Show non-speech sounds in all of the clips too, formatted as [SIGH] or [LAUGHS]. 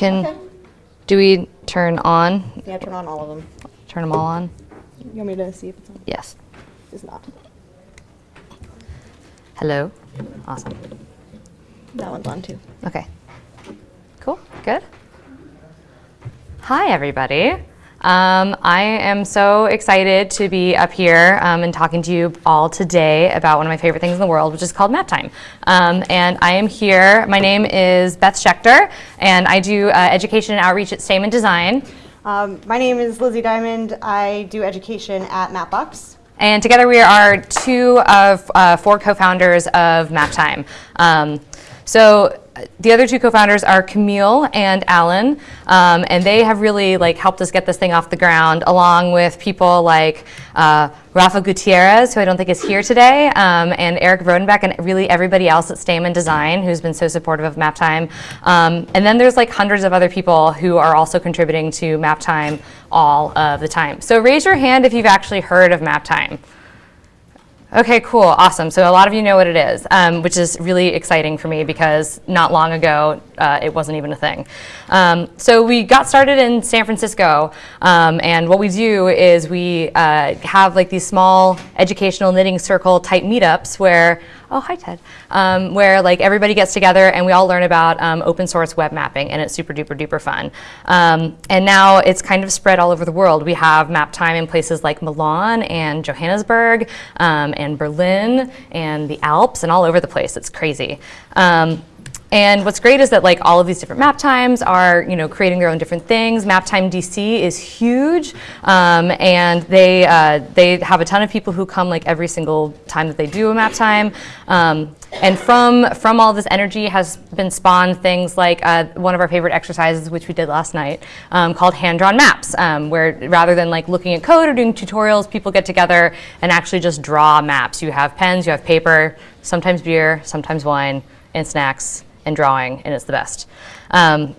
Can, Okay. do we turn on, Yeah, turn on all of them. turn them all on? You want me to see if it's on? Yes. It's not. Hello? Awesome. That one's on too. Okay. Cool. Good. Hi, everybody. Um, I am so excited to be up here um, and talking to you all today about one of my favorite things in the world, which is called Map Time. Um, and I am here. My name is Beth Schechter, and I do uh, education and outreach at Stamen Design. Um, my name is Lizzie Diamond. I do education at Mapbox. And together we are two of uh, four co-founders of MapTime. Um, so the other two co-founders are Camille and Alan, um, and they have really like helped us get this thing off the ground, along with people like uh, Rafa Gutierrez, who I don't think is here today, um, and Eric Rodenbeck, and really everybody else at Stamen Design, who's been so supportive of MapTime. Um, and then there's like hundreds of other people who are also contributing to MapTime all of the time. So raise your hand if you've actually heard of MapTime. Okay, cool, awesome. So a lot of you know what it is, um, which is really exciting for me because not long ago uh, it wasn't even a thing. Um, so we got started in San Francisco, um, and what we do is we uh, have like these small educational knitting circle type meetups where, oh hi Ted, um, where like everybody gets together and we all learn about um, open source web mapping, and it's super duper duper fun. Um, and now it's kind of spread all over the world. We have map time in places like Milan and Johannesburg um, and Berlin and the Alps and all over the place. It's crazy. Um, and what's great is that like all of these different map times are you know creating their own different things. Maptime DC is huge, um, and they uh, they have a ton of people who come like every single time that they do a map time. Um, and from from all this energy has been spawned things like uh, one of our favorite exercises, which we did last night, um, called hand-drawn maps, um, where rather than like looking at code or doing tutorials, people get together and actually just draw maps. You have pens, you have paper, sometimes beer, sometimes wine, and snacks and drawing, and it's the best. Um,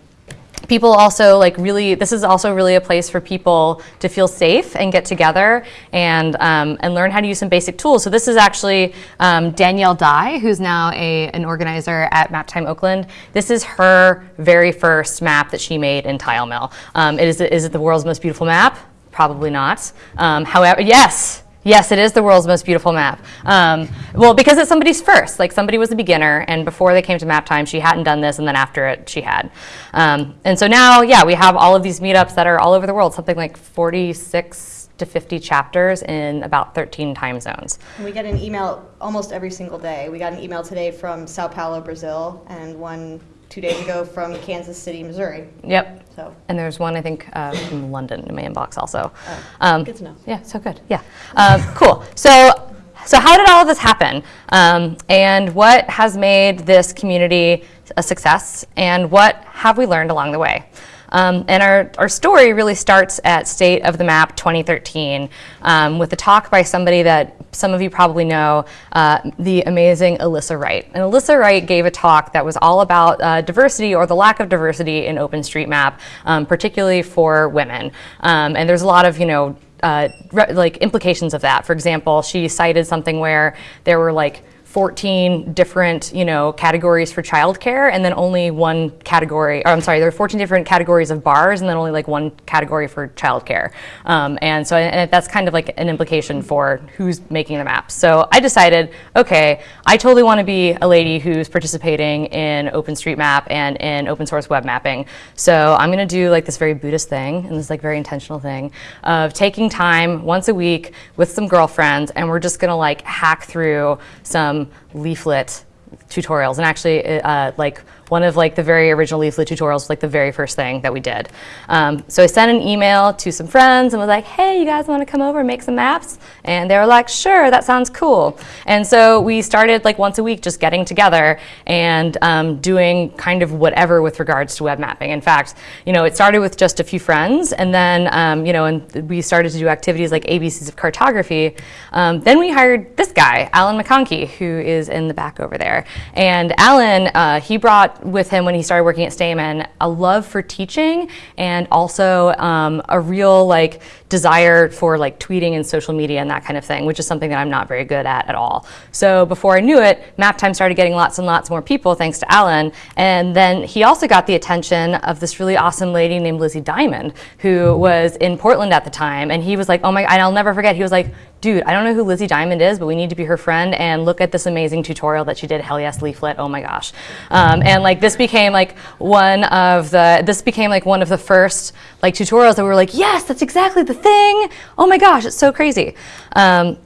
people also like really this is also really a place for people to feel safe and get together and um, and learn how to use some basic tools. So this is actually um, danielle dye who's now a, an organizer at map time oakland. This is her very first map that she made in TileMill. Um, it is, is it the world's most beautiful map? Probably not. Um, however yes Yes, it is the world's most beautiful map. Um, well, because it's somebody's first. Like somebody was a beginner, and before they came to map time, she hadn't done this, and then after it, she had. Um, and so now, yeah, we have all of these meetups that are all over the world, something like 46 to 50 chapters in about 13 time zones. We get an email almost every single day. We got an email today from Sao Paulo, Brazil, and one two days ago from Kansas City, Missouri. Yep. So And there's one, I think, uh, from London in my inbox also. Oh, Um, good to know. Yeah, so good. Yeah. Um, [LAUGHS] cool. So, so how did all of this happen? Um, and what has made this community a success? And what have we learned along the way? Um, and our, our story really starts at State of the Map 2013 um, with a talk by somebody that some of you probably know, uh, the amazing Alyssa Wright. And Alyssa Wright gave a talk that was all about uh, diversity or the lack of diversity in OpenStreetMap, um, particularly for women. Um, and there's a lot of, you know, uh, like implications of that. For example, she cited something where there were like 14 different, you know, categories for childcare, and then only one category. Or I'm sorry, there are 14 different categories of bars, and then only like one category for childcare. Um, and so, and that's kind of like an implication for who's making the maps. So I decided, okay, I totally want to be a lady who's participating in OpenStreetMap and in open source web mapping. So I'm going to do like this very Buddhist thing, and this like very intentional thing of taking time once a week with some girlfriends, and we're just going to like hack through some leaflet tutorials. And actually uh, like one of like the very original leaflet tutorials was like the very first thing that we did. Um, so I sent an email to some friends and was like, hey, you guys want to come over and make some maps? And they were like, sure, that sounds cool. And so we started like once a week just getting together and um, doing kind of whatever with regards to web mapping. In fact, you know, it started with just a few friends and then, um, you know, and we started to do activities like ABCs of cartography. Um, then we hired this guy, Alan McConkey, who is in the back over there. And Alan, uh, he brought with him when he started working at Stamen a love for teaching and also um, a real like desire for like tweeting and social media and that kind of thing, which is something that I'm not very good at at all. So before I knew it, MapTime started getting lots and lots more people thanks to Alan. And then he also got the attention of this really awesome lady named Lizzie Diamond, who was in Portland at the time. And he was like, oh my, and I'll never forget, he was like, dude, I don't know who Lizzie Diamond is, but we need to be her friend and look at this amazing tutorial that she did, Hell Yes Leaflet, oh my gosh. Um, and like this became like one of the, this became like one of the first like tutorials that we were like, yes, that's exactly the thing. Oh my gosh, it's so crazy. Um,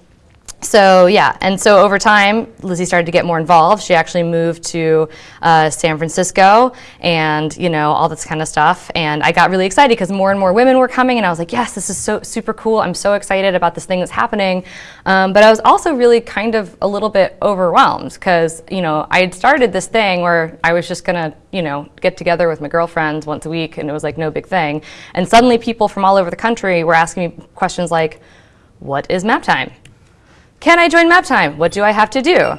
so yeah, and so over time, Lizzie started to get more involved. She actually moved to uh, San Francisco and, you know, all this kind of stuff. And I got really excited because more and more women were coming and I was like, yes, this is so super cool. I'm so excited about this thing that's happening. Um, but I was also really kind of a little bit overwhelmed because, you know, I had started this thing where I was just going to, you know, get together with my girlfriends once a week and it was like no big thing. And suddenly people from all over the country were asking me questions like, what is map time? Can I join MapTime? What do I have to do?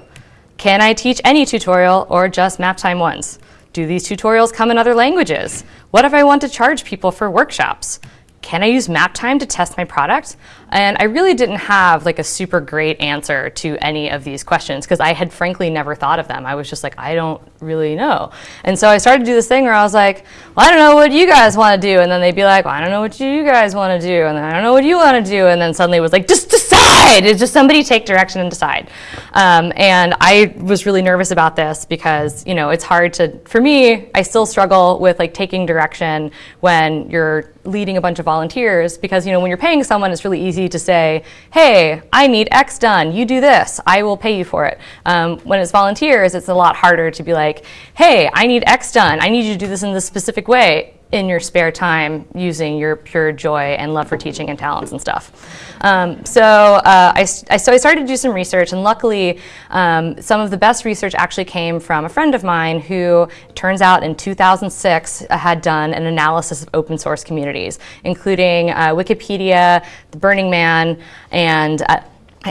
Can I teach any tutorial or just MapTime once? Do these tutorials come in other languages? What if I want to charge people for workshops? Can I use MapTime to test my product? And I really didn't have like a super great answer to any of these questions because I had frankly never thought of them. I was just like, I don't really know. And so I started to do this thing where I was like, well, I don't know what you guys want to do. And then they'd be like, well, I don't know what you guys want to do. And then I don't know what you want to do. And then suddenly it was like, just decide. It's just somebody take direction and decide. Um, and I was really nervous about this because, you know, it's hard to, for me, I still struggle with like taking direction when you're leading a bunch of volunteers because, you know, when you're paying someone, it's really easy easy to say, hey, I need X done, you do this, I will pay you for it. Um, when it's volunteers, it's a lot harder to be like, hey, I need X done, I need you to do this in this specific way in your spare time using your pure joy and love for teaching and talents and stuff. Um, so, uh, I, so I started to do some research and luckily um, some of the best research actually came from a friend of mine who turns out in 2006 uh, had done an analysis of open source communities, including uh, Wikipedia, the Burning Man, and uh,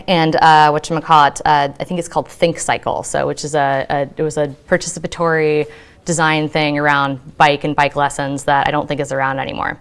and uh, what you call it? Uh, I think it's called ThinkCycle. So, which is a, a it was a participatory design thing around bike and bike lessons that I don't think is around anymore.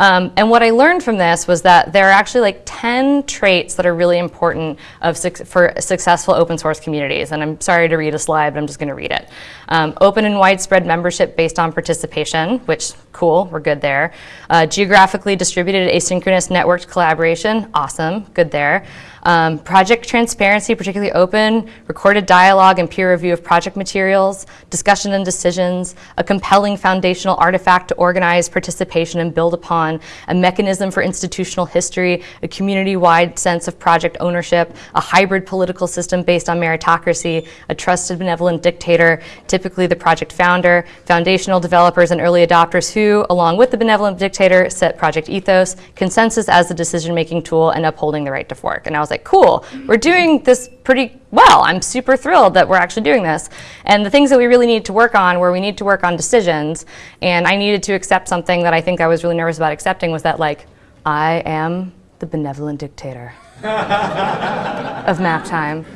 Um, and what I learned from this was that there are actually like 10 traits that are really important of for successful open source communities. And I'm sorry to read a slide, but I'm just going to read it. Um, open and widespread membership based on participation, which cool, we're good there. Uh, geographically distributed asynchronous networked collaboration, awesome, good there. Um, project transparency, particularly open, recorded dialogue and peer review of project materials, discussion and decisions, a compelling foundational artifact to organize participation and build upon, a mechanism for institutional history, a community-wide sense of project ownership, a hybrid political system based on meritocracy, a trusted benevolent dictator, typically the project founder, foundational developers and early adopters who, along with the benevolent dictator, set project ethos, consensus as the decision-making tool, and upholding the right to fork. And I was was like, cool, we're doing this pretty well. I'm super thrilled that we're actually doing this. And the things that we really need to work on where we need to work on decisions, and I needed to accept something that I think I was really nervous about accepting was that like, I am the benevolent dictator of map time.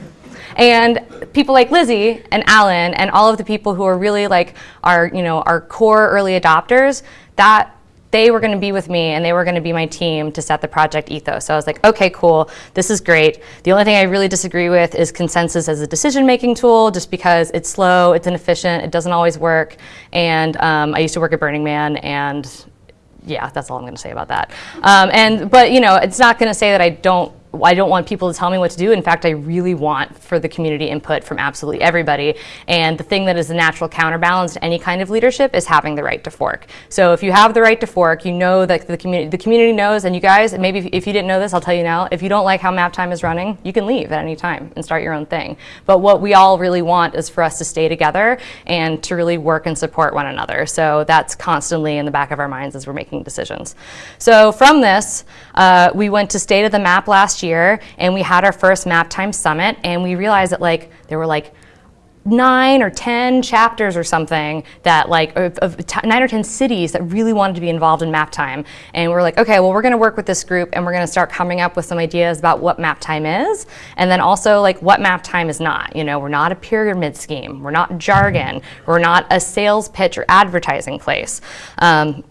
And people like Lizzie and Alan and all of the people who are really like our, you know, our core early adopters, that they were going to be with me and they were going to be my team to set the project ethos. So I was like, okay, cool, this is great. The only thing I really disagree with is consensus as a decision-making tool, just because it's slow, it's inefficient, it doesn't always work. And um, I used to work at Burning Man and yeah, that's all I'm going to say about that. Um, and but you know, it's not going to say that I don't I don't want people to tell me what to do. In fact, I really want for the community input from absolutely everybody. And the thing that is a natural counterbalance to any kind of leadership is having the right to fork. So if you have the right to fork, you know that the community, the community knows, and you guys, maybe if you didn't know this, I'll tell you now, if you don't like how map time is running, you can leave at any time and start your own thing. But what we all really want is for us to stay together and to really work and support one another. So that's constantly in the back of our minds as we're making decisions. So from this, uh, we went to State of the Map last year and we had our first map time summit and we realized that like there were like nine or 10 chapters or something that like, of, of nine or 10 cities that really wanted to be involved in map time. And we're like, okay, well, we're gonna work with this group and we're gonna start coming up with some ideas about what map time is. And then also like what map time is not. You know, we're not a pyramid scheme. We're not jargon. We're not a sales pitch or advertising place. Um,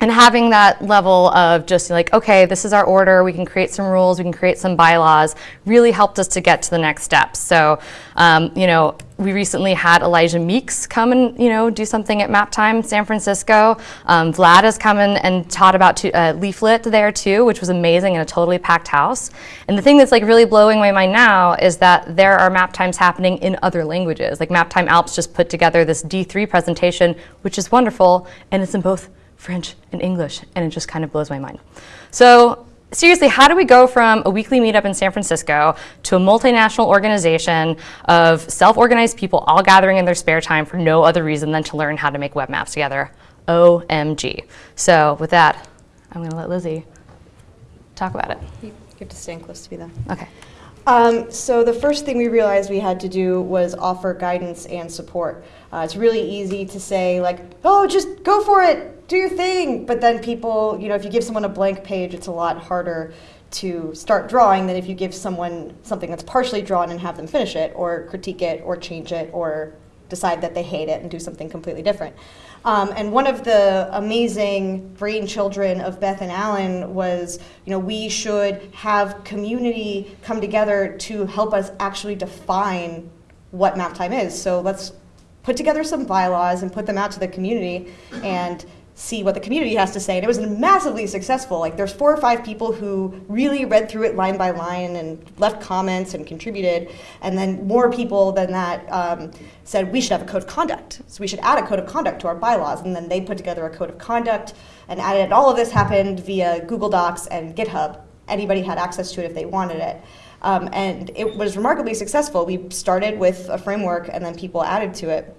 and having that level of just like, okay, this is our order, we can create some rules, we can create some bylaws, really helped us to get to the next steps. So, um, you know, we recently had Elijah Meeks come and, you know, do something at MapTime San Francisco. Um, Vlad has come in and taught about to, uh, Leaflet there too, which was amazing in a totally packed house. And the thing that's like really blowing my mind now is that there are map times happening in other languages. Like MapTime Alps just put together this D3 presentation, which is wonderful, and it's in both French, and English, and it just kind of blows my mind. So seriously, how do we go from a weekly meetup in San Francisco to a multinational organization of self-organized people all gathering in their spare time for no other reason than to learn how to make web maps together? OMG. So with that, I'm going to let Lizzie talk about it. You have to stand close to me though. Okay. Um, so the first thing we realized we had to do was offer guidance and support. Uh, it's really easy to say like, oh, just go for it, do your thing. But then people, you know, if you give someone a blank page, it's a lot harder to start drawing than if you give someone something that's partially drawn and have them finish it or critique it or change it or decide that they hate it and do something completely different. Um, and one of the amazing brainchildren of Beth and Alan was, you know, we should have community come together to help us actually define what map time is. So let's put together some bylaws and put them out to the community and see what the community has to say. And it was massively successful. Like there's four or five people who really read through it line by line and left comments and contributed. And then more people than that um, said we should have a code of conduct. So we should add a code of conduct to our bylaws. And then they put together a code of conduct and added. All of this happened via Google Docs and GitHub. Anybody had access to it if they wanted it. Um, and it was remarkably successful. We started with a framework and then people added to it.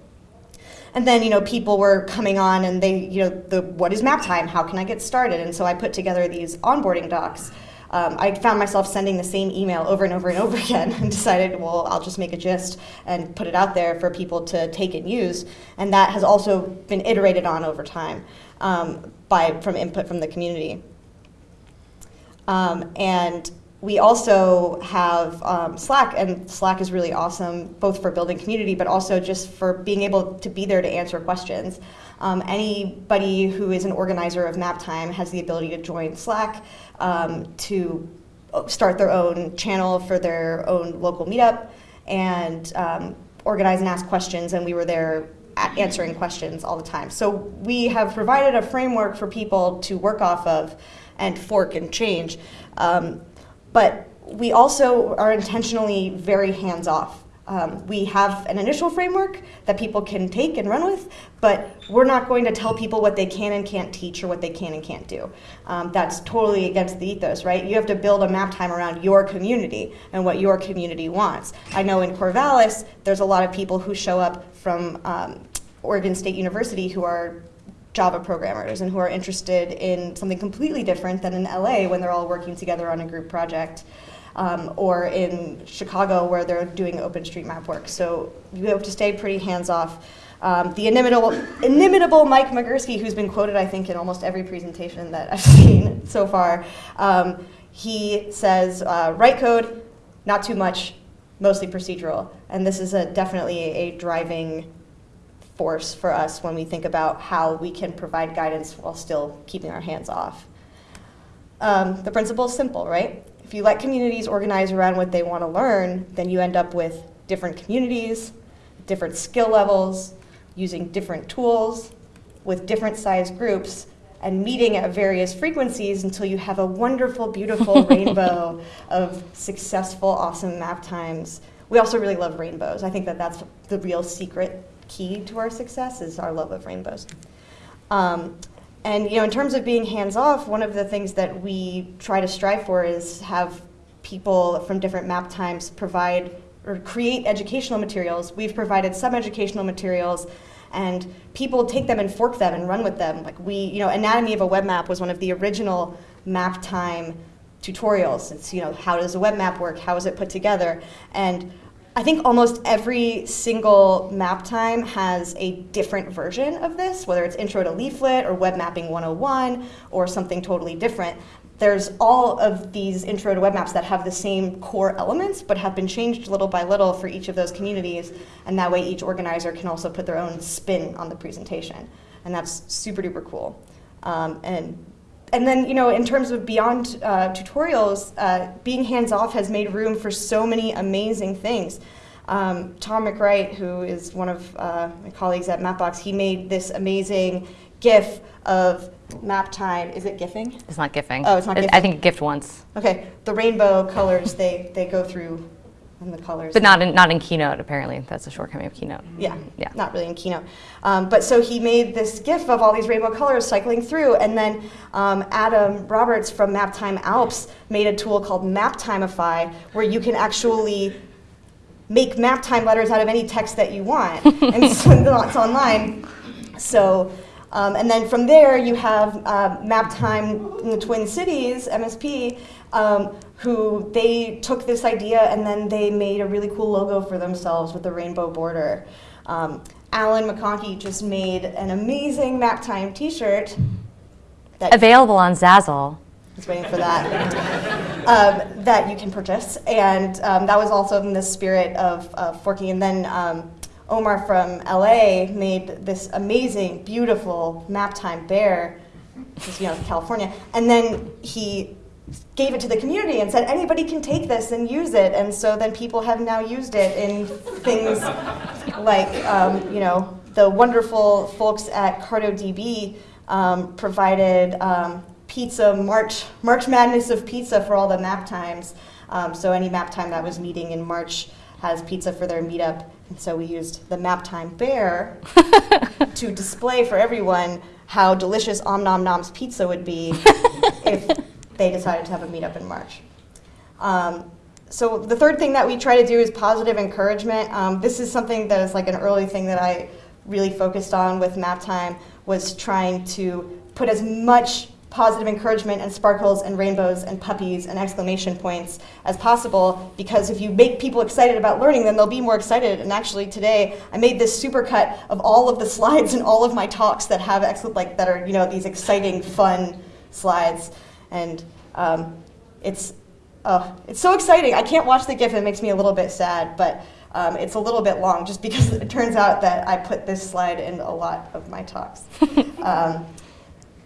And then, you know, people were coming on and they, you know, the what is map time? How can I get started? And so I put together these onboarding docs. Um, I found myself sending the same email over and over and over [LAUGHS] again and decided, well, I'll just make a gist and put it out there for people to take and use. And that has also been iterated on over time um, by, from input from the community. Um, and we also have um, Slack, and Slack is really awesome, both for building community, but also just for being able to be there to answer questions. Um, anybody who is an organizer of MapTime has the ability to join Slack um, to start their own channel for their own local meetup and um, organize and ask questions, and we were there answering questions all the time. So we have provided a framework for people to work off of and fork and change. Um, but we also are intentionally very hands-off. Um, we have an initial framework that people can take and run with, but we're not going to tell people what they can and can't teach or what they can and can't do. Um, that's totally against the ethos, right? You have to build a map time around your community and what your community wants. I know in Corvallis, there's a lot of people who show up from um, Oregon State University who are Java programmers and who are interested in something completely different than in LA when they're all working together on a group project. Um, or in Chicago where they're doing OpenStreetMap work. So you have to stay pretty hands-off. Um, the inimitable, inimitable Mike Migurski, who's been quoted, I think, in almost every presentation that I've [LAUGHS] seen so far, um, he says, uh, write code, not too much, mostly procedural. And this is a, definitely a driving force for us when we think about how we can provide guidance while still keeping our hands off. Um, the principle is simple, right? If you let communities organize around what they want to learn, then you end up with different communities, different skill levels, using different tools, with different size groups, and meeting at various frequencies until you have a wonderful, beautiful [LAUGHS] rainbow of successful, awesome map times. We also really love rainbows. I think that that's the real secret key to our success is our love of rainbows. Um, and you know, in terms of being hands-off, one of the things that we try to strive for is have people from different map times provide or create educational materials. We've provided some educational materials and people take them and fork them and run with them. Like we, you know, Anatomy of a Web Map was one of the original map time tutorials. It's, you know, how does a web map work? How is it put together? And I think almost every single map time has a different version of this, whether it's Intro to Leaflet or Web Mapping 101 or something totally different. There's all of these intro to web maps that have the same core elements, but have been changed little by little for each of those communities, and that way each organizer can also put their own spin on the presentation. And that's super duper cool. Um, and and then, you know, in terms of beyond uh, tutorials, uh, being hands-off has made room for so many amazing things. Um, Tom MacWright, who is one of uh, my colleagues at Mapbox, he made this amazing GIF of map time. Is it GIFing? It's not gifting. Oh, it's not gifting. I think gift once, Okay, the rainbow colors, they, they go through and the colors. but not in, not in Keynote, apparently. That's a shortcoming of Keynote. Yeah, Yeah. not really in Keynote. Um, but so he made this GIF of all these rainbow colors cycling through, and then um, Adam Roberts from Maptime Alps made a tool called Maptimeify, where you can actually make Maptime letters out of any text that you want, [LAUGHS] and so it's online. So, um, and then from there you have uh, Maptime in the Twin Cities, MSP, um, who they took this idea and then they made a really cool logo for themselves with the rainbow border. Um, Alan McConkey just made an amazing map time T-shirt. Available on Zazzle. was waiting for that. [LAUGHS] um, that you can purchase, and um, that was also in the spirit of uh, forking. And then um, Omar from LA made this amazing, beautiful map time bear, just you know, California, and then he gave it to the community and said anybody can take this and use it and so then people have now used it in things [LAUGHS] like um, you know the wonderful folks at CartoDB um, provided um, pizza March March Madness of pizza for all the map times. Um, so any map time that was meeting in March has pizza for their meetup, and so we used the map time bear [LAUGHS] to display for everyone how delicious Om Nom Nom's pizza would be [LAUGHS] if they decided to have a meetup in March. Um, so the third thing that we try to do is positive encouragement. Um, this is something that is like an early thing that I really focused on with MapTime was trying to put as much positive encouragement and sparkles and rainbows and puppies and exclamation points as possible because if you make people excited about learning then they'll be more excited and actually today I made this supercut of all of the slides in all of my talks that have like that are you know these exciting fun slides and um, it's oh, it's so exciting. I can't watch the GIF; it makes me a little bit sad. But um, it's a little bit long, just because it turns out that I put this slide in a lot of my talks. [LAUGHS] um,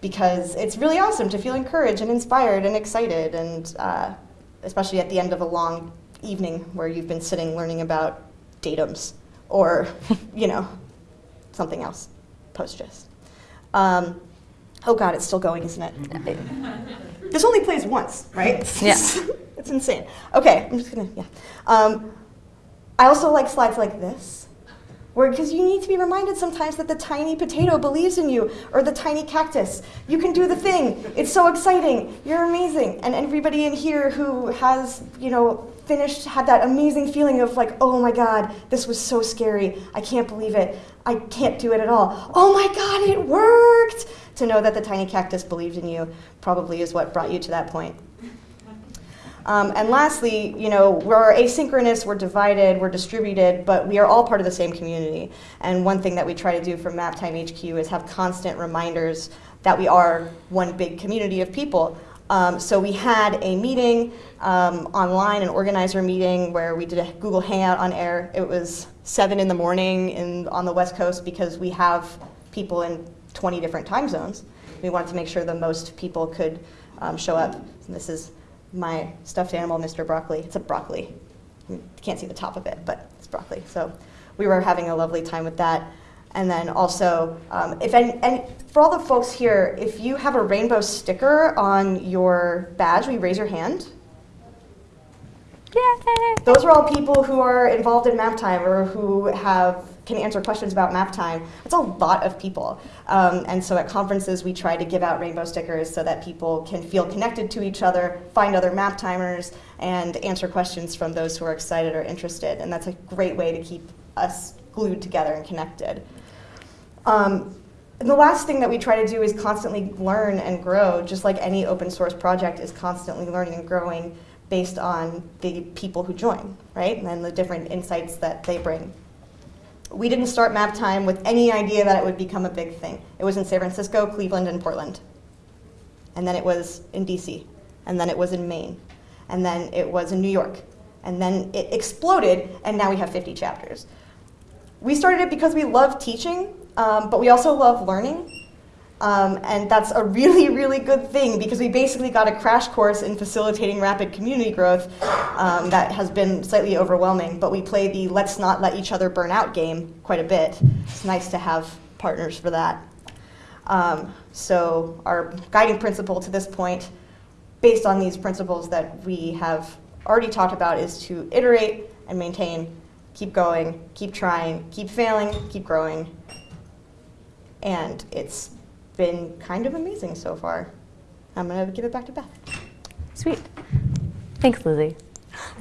because it's really awesome to feel encouraged and inspired and excited, and uh, especially at the end of a long evening where you've been sitting learning about datums or, [LAUGHS] you know, something else, PostGIS. Um, oh God, it's still going, isn't it? this only plays once, right? Yeah. [LAUGHS] it's insane. Okay, I'm just gonna, yeah. Um, I also like slides like this, where because you need to be reminded sometimes that the tiny potato believes in you, or the tiny cactus. You can do the thing. It's so exciting. You're amazing. And everybody in here who has, you know, finished had that amazing feeling of like, oh my God, this was so scary. I can't believe it. I can't do it at all. Oh my God, it worked. To know that the tiny cactus believed in you probably is what brought you to that point. Um, and lastly, you know, we're asynchronous, we're divided, we're distributed, but we are all part of the same community. And one thing that we try to do for MapTime HQ is have constant reminders that we are one big community of people. Um, so we had a meeting um, online, an organizer meeting, where we did a Google Hangout on air. It was seven in the morning in, on the West Coast because we have people in 20 different time zones. We wanted to make sure the most people could um, show up. And this is my stuffed animal, Mr. Broccoli. It's a broccoli. You can't see the top of it, but it's broccoli. So we were having a lovely time with that. And then also, um, if any, and for all the folks here, if you have a rainbow sticker on your badge, will you raise your hand? Yay! Those are all people who are involved in map time or who have can answer questions about MapTime. It's a lot of people. Um, and so at conferences, we try to give out rainbow stickers so that people can feel connected to each other, find other MapTimers, and answer questions from those who are excited or interested. And that's a great way to keep us glued together and connected. Um, and the last thing that we try to do is constantly learn and grow, just like any open source project is constantly learning and growing based on the people who join, right? And the different insights that they bring. We didn't start map time with any idea that it would become a big thing. It was in San Francisco, Cleveland, and Portland. And then it was in DC. And then it was in Maine. And then it was in New York. And then it exploded, and now we have 50 chapters. We started it because we love teaching, um, but we also love learning. Um, and that's a really, really good thing because we basically got a crash course in facilitating rapid community growth um, that has been slightly overwhelming. But we play the let's not let each other burn out game quite a bit. It's nice to have partners for that. Um, so, our guiding principle to this point, based on these principles that we have already talked about, is to iterate and maintain, keep going, keep trying, keep failing, keep growing. And it's been kind of amazing so far. I'm going to give it back to Beth. Sweet. Thanks, Lizzie.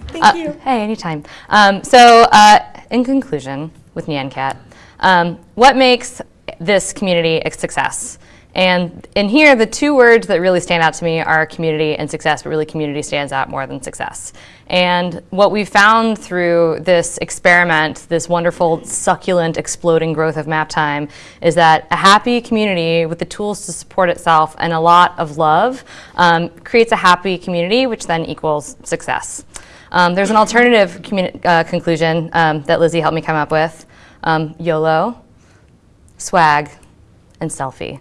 Thank Uh, you. Hey, anytime. Um, so, uh, in conclusion, with Nyan Cat, um, what makes this community a success? And in here, the two words that really stand out to me are community and success, but really community stands out more than success. And what we found through this experiment, this wonderful, succulent, exploding growth of MapTime, is that a happy community with the tools to support itself and a lot of love um, creates a happy community, which then equals success. Um, there's an alternative uh, conclusion um, that Lizzie helped me come up with um, YOLO, swag, and selfie.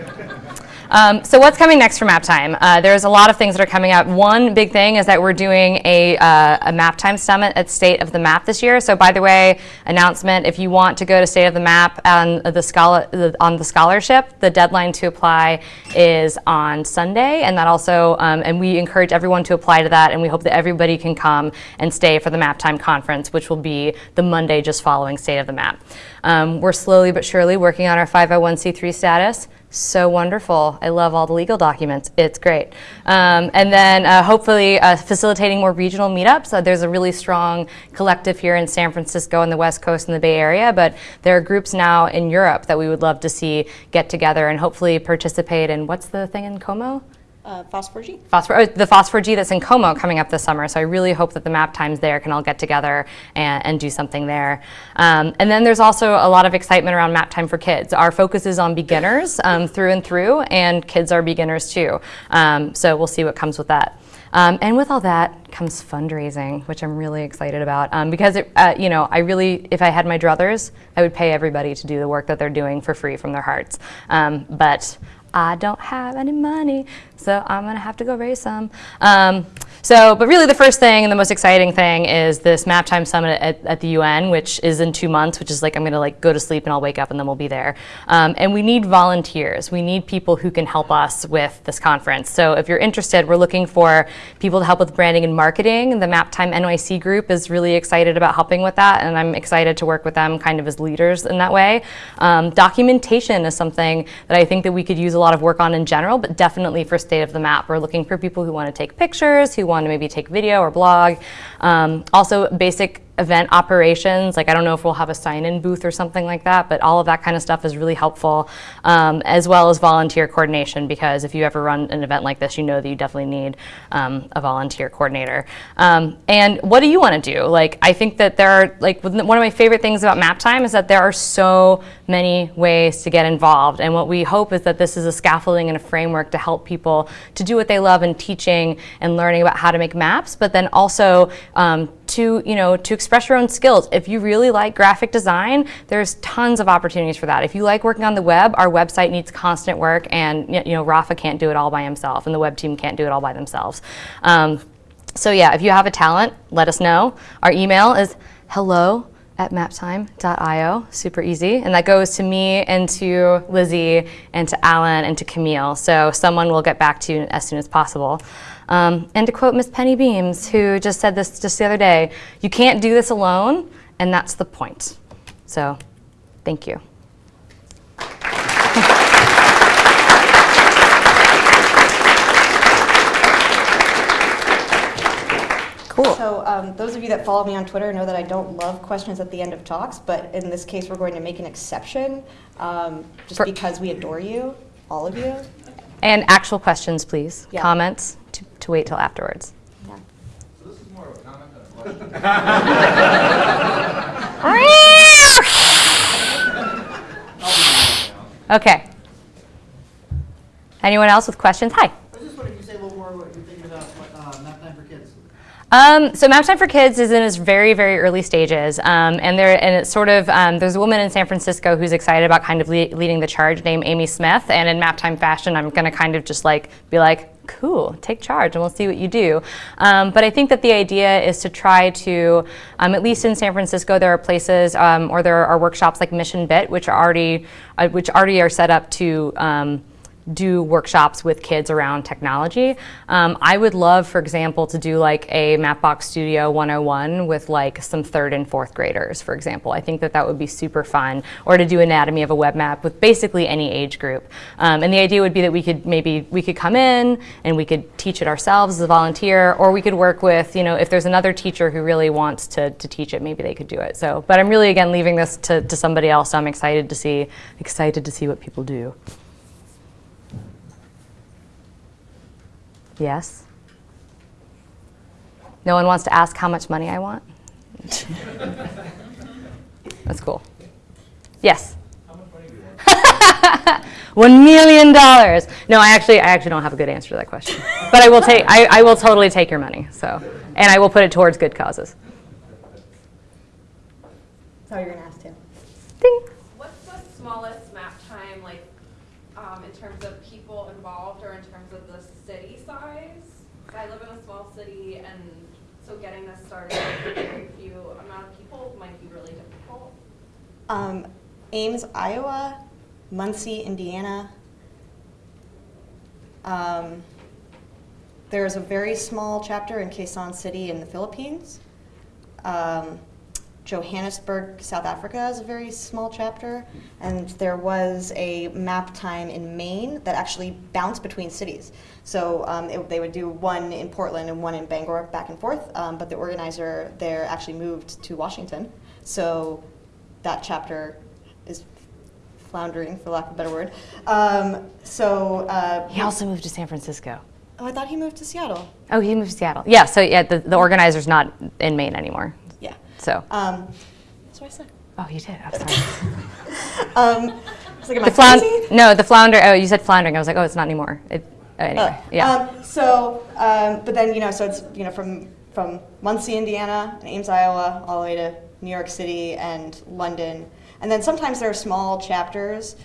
Um, so what's coming next for MapTime? Uh, there's a lot of things that are coming up. One big thing is that we're doing a, uh, a MapTime summit at State of the Map this year. So by the way, announcement, if you want to go to State of the Map on the, scholar, on the scholarship, the deadline to apply is on Sunday. And that also, um, and we encourage everyone to apply to that. And we hope that everybody can come and stay for the MapTime conference, which will be the Monday just following State of the Map. Um, we're slowly but surely working on our 501c3 status so wonderful. I love all the legal documents. It's great. Um, and then uh, hopefully uh, facilitating more regional meetups. Uh, there's a really strong collective here in San Francisco and the West Coast and the Bay Area, but there are groups now in Europe that we would love to see get together and hopefully participate in what's the thing in Como? Uh, FOSS4G. Phosphor, oh, the FOSS4G that's in Como coming up this summer. So I really hope that the map times there can all get together and, and do something there. Um, and then there's also a lot of excitement around map time for kids. Our focus is on beginners um, through and through, and kids are beginners too. Um, so we'll see what comes with that. Um, and with all that comes fundraising, which I'm really excited about. Um, because, it, uh, you know, I really, if I had my druthers, I would pay everybody to do the work that they're doing for free from their hearts. Um, but I don't have any money, so I'm gonna have to go raise some. Um, so, but really the first thing and the most exciting thing is this Map Time Summit at, at, the UN, which is in two months, which is like I'm gonna like go to sleep and I'll wake up and then we'll be there. Um, and we need volunteers. We need people who can help us with this conference. So if you're interested, we're looking for people to help with branding and marketing. The Map Time NYC group is really excited about helping with that, and I'm excited to work with them kind of as leaders in that way. Um, documentation is something that I think that we could use a lot of work on in general, but definitely for State of the Map. We're looking for people who want to take pictures, who want to maybe take video or blog. Um, also, basic event operations. Like I don't know if we'll have a sign-in booth or something like that, but all of that kind of stuff is really helpful, um, as well as volunteer coordination. Because if you ever run an event like this, you know that you definitely need um, a volunteer coordinator. Um, and what do you want to do? Like I think that there are like one of my favorite things about Map Time is that there are so many ways to get involved. And what we hope is that this is a scaffolding and a framework to help people to do what they love in teaching and learning about how to make maps, but then also um, to you know to express your own skills. If you really like graphic design, there's tons of opportunities for that. If you like working on the web, our website needs constant work, and you know Rafa can't do it all by himself, and the web team can't do it all by themselves. Um, so yeah, if you have a talent, let us know. Our email is hello at maptime.io, super easy. And that goes to me and to Lizzie and to Alan and to Camille. So someone will get back to you as soon as possible. Um, and to quote Miss Penny Beams, who just said this just the other day, you can't do this alone, and that's the point. So thank you. Cool. So um, those of you that follow me on Twitter know that I don't love questions at the end of talks, but in this case, we're going to make an exception um, just For- because we adore you, all of you. And actual questions, please. Yeah. Comments to, to wait till afterwards. Yeah. So this is more of a comment than a question. Okay. Anyone else with questions? Hi. I was just wondering if you say a little more what you're thinking about uh, Map Time for Kids. Um, so Map Time for Kids is in its very, very early stages, um, and there and it's sort of um, there's a woman in San Francisco who's excited about kind of le- leading the charge, named Amy Smith. And in Map Time fashion, I'm going to kind of just like be like, cool, take charge, and we'll see what you do. Um, but I think that the idea is to try to, um, at least in San Francisco, there are places um, or there are workshops like Mission Bit, which are already uh, which already are set up to. Do workshops with kids around technology. Um, I would love, for example, to do like a Mapbox Studio 101 with like some third and fourth graders, for example. I think that that would be super fun. Or to do anatomy of a web map with basically any age group. Um, and the idea would be that we could maybe we could come in and we could teach it ourselves as a volunteer, or we could work with, you know, if there's another teacher who really wants to, to teach it, maybe they could do it. So, but I'm really again leaving this to, to somebody else. So I'm excited to see excited to see what people do. Yes? No one wants to ask how much money I want? [LAUGHS] That's cool. Yes? How much money do you want? One million dollars. No, I actually, I actually don't have a good answer to that question. But I will take, I, I will totally take your money. So, and I will put it towards good causes. Sorry, you're gonna ask too. Ding. What's the smallest map time, like, um, in terms of people involved or in terms of the city size. I live in a small city and so getting this started with a very few amount of people might be really difficult. Um, Ames, Iowa, Muncie, Indiana. Um, there's a very small chapter in Quezon City in the Philippines. Um, Johannesburg, South Africa is a very small chapter. And there was a map time in Maine that actually bounced between cities. So um, it, they would do one in Portland and one in Bangor back and forth. Um, but the organizer there actually moved to Washington. So that chapter is floundering, for lack of a better word. Um, so, uh, He also moved to San Francisco. oh, I thought he moved to Seattle. Oh, he moved to Seattle. Yeah, so yeah, the, the organizer's not in Maine anymore. So, Um, that's what I said. oh, you did. I'm sorry. [LAUGHS] Um, like, The flound- no, the flounder. Oh, you said floundering. I was like, oh, it's not anymore. It, oh, anyway, Uh, yeah. Um, so, um, but then you know, so it's you know from from Muncie, Indiana, and Ames, Iowa, all the way to New York City and London, and then sometimes there are small chapters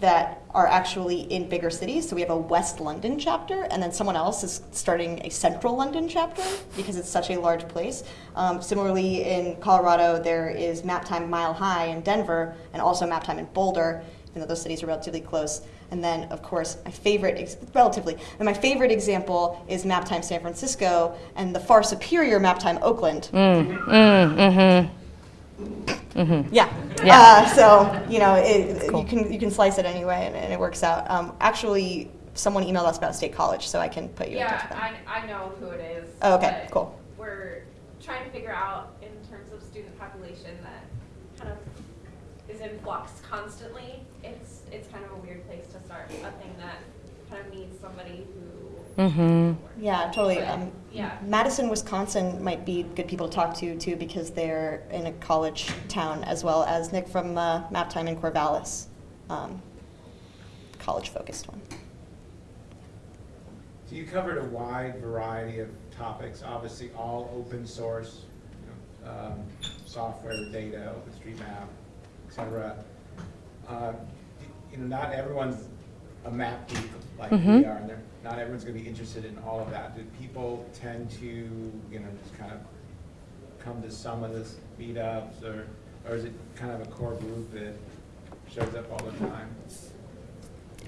that are actually in bigger cities. So we have a West London chapter, and then someone else is starting a Central London chapter because it's such a large place. Um, similarly, in Colorado, there is Map Time Mile High in Denver, and also Map Time in Boulder, even though those cities are relatively close. And then, of course, my favorite, relatively, and my favorite example is Map Time San Francisco and the far superior Map Time Oakland. Mm, mm-hmm. Yeah. Yeah. Uh, so you know, it, cool. you can you can slice it anyway, and, and it works out. Um, actually, someone emailed us about State College, so I can put you in touch Yeah, with them. I, I know who it is. Oh, okay, but cool. We're trying to figure out in terms of student population that kind of is in flux constantly. It's, it's kind of a weird place to start, a thing that kind of needs somebody who. Mm-hmm. Yeah, totally. But, Um, yeah. Madison, Wisconsin might be good people to talk to too because they're in a college town as well as Nick from uh, Map Time in Corvallis, um, college focused one. So you covered a wide variety of topics, obviously all open source, you know, um, software, data, OpenStreetMap, et cetera. Uh, You know, not everyone's a map geek like we Mhm. are, and not everyone's gonna be interested in all of that. Do people tend to, you know, just kind of come to some of this meetups, or, or is it kind of a core group that shows up all the time?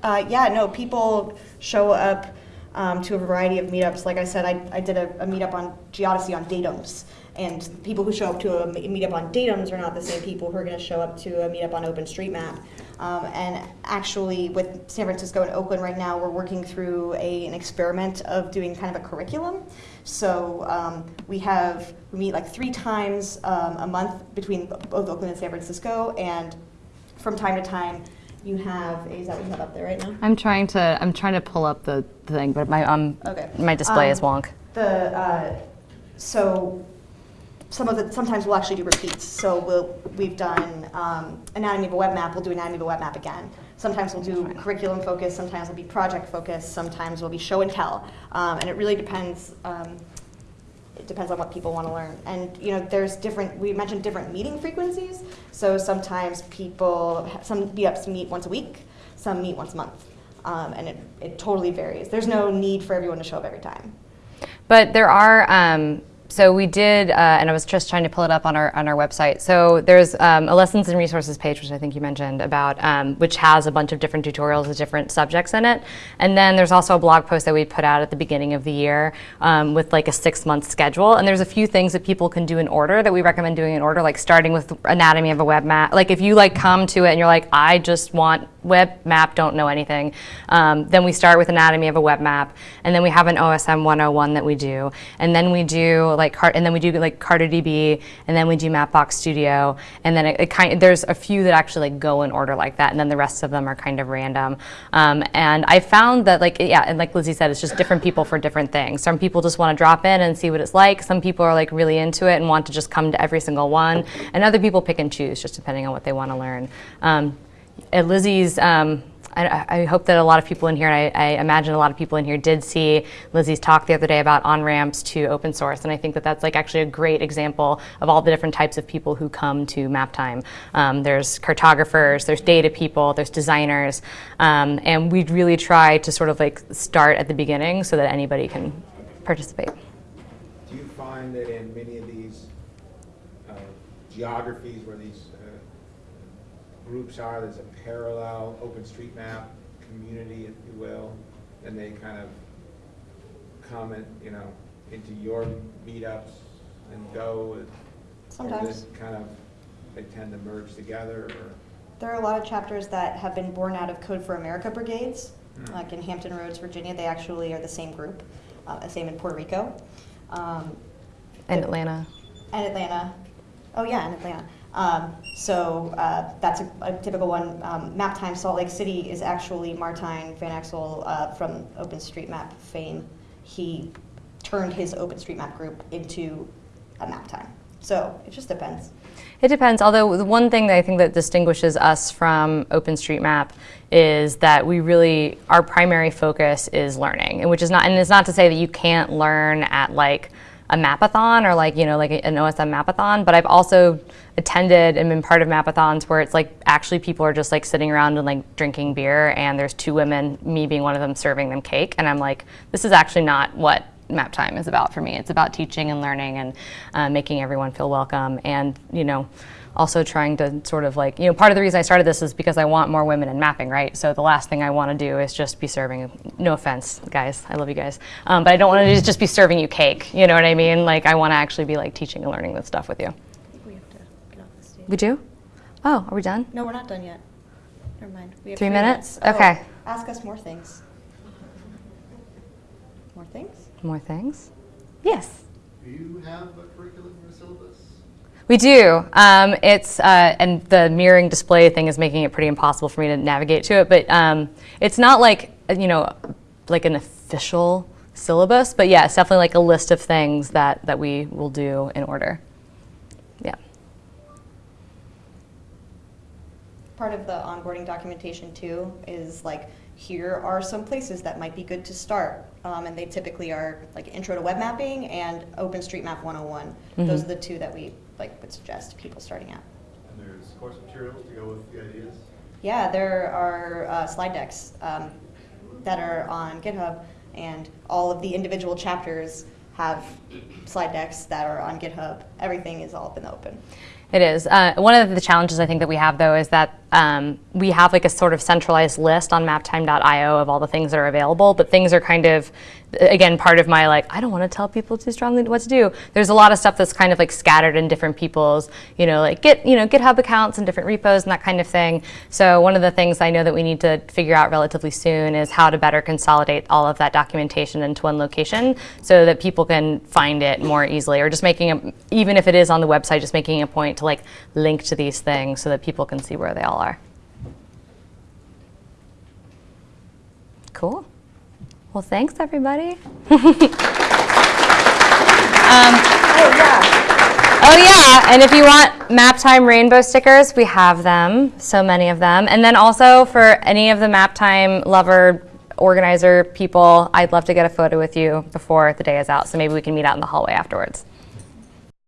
Uh, yeah, no, people show up um, to a variety of meetups. Like I said, I, I did a, a meetup on Geodesy on datums. And people who show up to a me- meetup on datums are not the same people who are going to show up to a meetup on OpenStreetMap. Um, and actually, with San Francisco and Oakland right now, we're working through a, an experiment of doing kind of a curriculum. So um, we have, we meet like three times um, a month between both Oakland and San Francisco. And from time to time, You have, is that what you have up there right now? I'm trying to I'm trying to pull up the thing, but my um Okay. my display is Um, wonk. The, uh, so, some of the, sometimes we'll actually do repeats. So we'll, we've done um, anatomy of a web map, we'll do anatomy of a web map again. Sometimes we'll do curriculum focus, sometimes we'll be project focus, sometimes we'll be show and tell. Um, And it really depends, um, it depends on what people want to learn. And, you know, there's different, we mentioned different meeting frequencies. So sometimes people, some meetups meet once a week, some meet once a month. Um, And it, it totally varies. There's no need for everyone to show up every time. But there are. Um, so we did, uh, and I was just trying to pull it up on our on our website. So there's um, a lessons and resources page, which I think you mentioned about, um, which has a bunch of different tutorials with different subjects in it. And then there's also a blog post that we put out at the beginning of the year um, with like a six month schedule. And there's a few things that people can do in order that we recommend doing in order, like starting with anatomy of a web map. Like if you like come to it and you're like, I just want web map, don't know anything, um, then we start with anatomy of a web map, and then we have an OSM 101 that we do, and then we do like Car- and then we do like CartoDB, and then we do Mapbox Studio, and then it, it kind there's a few that actually like go in order like that, and then the rest of them are kind of random. Um, and I found that like yeah, and like Lyzi said, it's just different people for different things. Some people just want to drop in and see what it's like. Some people are like really into it and want to just come to every single one, and other people pick and choose just depending on what they want to learn. Um, at Lyzi's, um, I, I hope that a lot of people in here, and I, I imagine a lot of people in here did see Lyzi's talk the other day about on ramps to open source, and I think that that's like actually a great example of all the different types of people who come to MapTime. Um, there's cartographers, there's data people, there's designers, um, and we really try to sort of like start at the beginning so that anybody can participate. Do you find that in many of these uh, geographies where these groups are, there's a parallel OpenStreetMap community, if you will, and they kind of come and, you know, into your meetups and go? Or Sometimes. this kind of, they tend to merge together, or? There are a lot of chapters that have been born out of Code for America brigades, Hmm. like in Hampton Roads, Virginia. They actually are the same group, uh, the same in Puerto Rico, um, In Atlanta. and Atlanta. Oh yeah, in Atlanta. Um, so uh, that's a, a typical one. Um, MapTime Salt Lake City is actually Martijn Van Exel uh, from OpenStreetMap fame. He turned his OpenStreetMap group into a MapTime. So it just depends. It depends. Although the one thing that I think that distinguishes us from OpenStreetMap is that we really our primary focus is learning, and which is not and it's not to say that you can't learn at like a mapathon or like you know like an OSM mapathon. But I've also attended and been part of mapathons where it's like actually people are just like sitting around and like drinking beer, and there's two women, me being one of them, serving them cake, and I'm like, this is actually not what MapTime is about for me. It's about teaching and learning and uh, making everyone feel welcome and, you know, also trying to sort of like, you know, part of the reason I started this is because I want more women in mapping, right? So the last thing I want to do is just be serving, no offense, guys, I love you guys, um, but I don't want to just be serving you cake, you know what I mean? Like, I want to actually be like teaching and learning this stuff with you. I think we have to get off the stage. We do? Oh, are we done? No, we're not done yet. Never mind. We have Three minutes? Oh, Okay. ask us more things. More things? More things? Yes. Do you have a curriculum or syllabus? We do. Um, it's uh, and the mirroring display thing is making it pretty impossible for me to navigate to it. But um, it's not like you know, like an official syllabus. But yeah, it's definitely like a list of things that that we will do in order. Yeah. Part of the onboarding documentation too is like, here are some places that might be good to start. Um, and they typically are like intro to web mapping and OpenStreetMap 101. Those Mhm. are the two that we like would suggest people starting out. And there's course materials to go with the ideas? Yeah, there are uh, slide decks um, that are on GitHub, and all of the individual chapters have slide decks that are on GitHub. Everything is all up in the open. It is. Uh, one of the challenges I think that we have, though, is that um, we have like a sort of centralized list on maptime.io of all the things that are available, but things are kind of, again, part of my like, I don't want to tell people too strongly what to do. There's a lot of stuff that's kind of like scattered in different people's, you know, like Git, you know, GitHub accounts and different repos and that kind of thing. So one of the things I know that we need to figure out relatively soon is how to better consolidate all of that documentation into one location so that people can find it more easily, or just making a, even if it is on the website, just making a point to like link to these things so that people can see where they all are. Cool. Well, thanks, everybody. [LAUGHS] Um, oh, yeah. Oh yeah, and if you want MapTime rainbow stickers, we have them, so many of them. And then also for any of the MapTime lover organizer people, I'd love to get a photo with you before the day is out, so maybe we can meet out in the hallway afterwards.